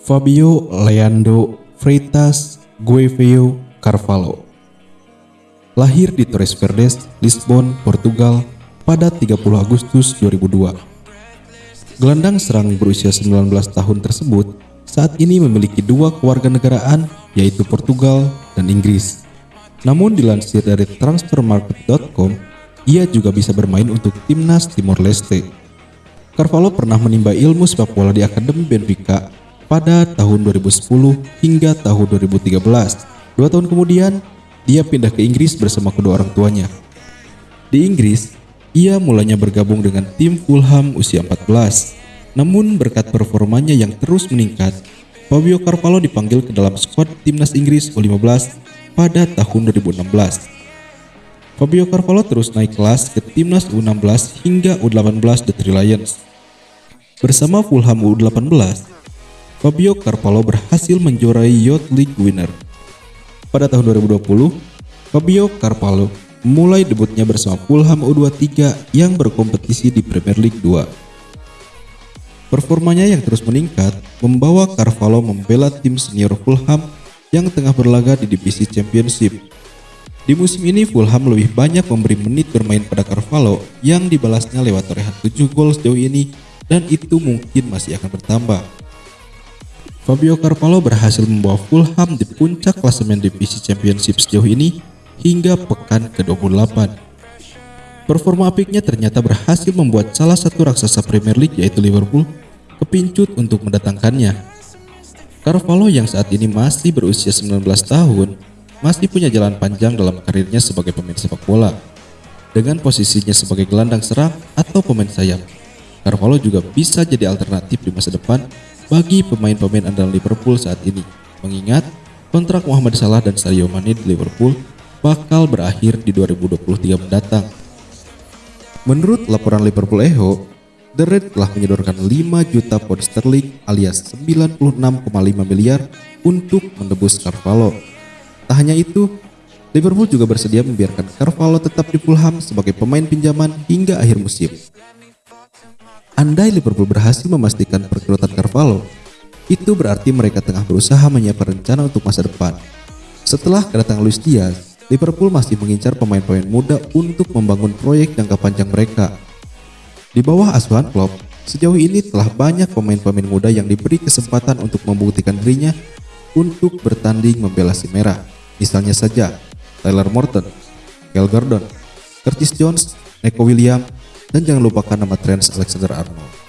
Fabio Leandro Freitas Gueveo Carvalho. Lahir di Torres Verdes, Lisbon, Portugal pada 30 Agustus 2002. Gelandang serang berusia 19 tahun tersebut saat ini memiliki dua kewarganegaraan yaitu Portugal dan Inggris. Namun dilansir dari transfermarket.com, ia juga bisa bermain untuk timnas Timor Leste. Carvalho pernah menimba ilmu sepak bola di Akademi Benfica pada tahun 2010 hingga tahun 2013. Dua tahun kemudian, dia pindah ke Inggris bersama kedua orang tuanya. Di Inggris, ia mulanya bergabung dengan tim Fulham usia 14. Namun berkat performanya yang terus meningkat, Fabio Carvalho dipanggil ke dalam skuad timnas Inggris U15 pada tahun 2016. Fabio Carvalho terus naik kelas ke timnas U16 hingga U18 The Three Lions. Bersama Fulham U18, Fabio Carvalho berhasil menjuarai Youth League winner. Pada tahun 2020, Fabio Carvalho mulai debutnya bersama Fulham U23 yang berkompetisi di Premier League 2. Performanya yang terus meningkat membawa Carvalho membela tim senior Fulham yang tengah berlaga di divisi Championship. Di musim ini Fulham lebih banyak memberi menit bermain pada Carvalho yang dibalasnya lewat torehan 7 gol sejauh ini dan itu mungkin masih akan bertambah. Fabio Carvalho berhasil membawa Fulham di puncak klasemen divisi championship sejauh ini hingga pekan ke-28. Performa apiknya ternyata berhasil membuat salah satu raksasa Premier League yaitu Liverpool kepincut untuk mendatangkannya. Carvalho yang saat ini masih berusia 19 tahun masih punya jalan panjang dalam karirnya sebagai pemain sepak bola. Dengan posisinya sebagai gelandang serang atau pemain sayap, Carvalho juga bisa jadi alternatif di masa depan bagi pemain-pemain andalan Liverpool saat ini. Mengingat kontrak Muhammad Salah dan Sadio Mane di Liverpool bakal berakhir di 2023 mendatang. Menurut laporan Liverpool Echo, The Red telah menyodorkan 5 juta pound sterling alias 96,5 miliar untuk menebus Carvalho. Tak hanya itu, Liverpool juga bersedia membiarkan Carvalho tetap di Fulham sebagai pemain pinjaman hingga akhir musim. Andai Liverpool berhasil memastikan perekrutan Carvalho, itu berarti mereka tengah berusaha menyiapkan rencana untuk masa depan. Setelah kedatangan Luis Diaz, Liverpool masih mengincar pemain-pemain muda untuk membangun proyek jangka panjang mereka. Di bawah asuhan Klopp, sejauh ini telah banyak pemain-pemain muda yang diberi kesempatan untuk membuktikan dirinya untuk bertanding membela si merah. Misalnya saja, Tyler Morton, Kel Gordon, Curtis Jones, Neko William, dan jangan lupakan nama Trent Alexander-Arnold. Just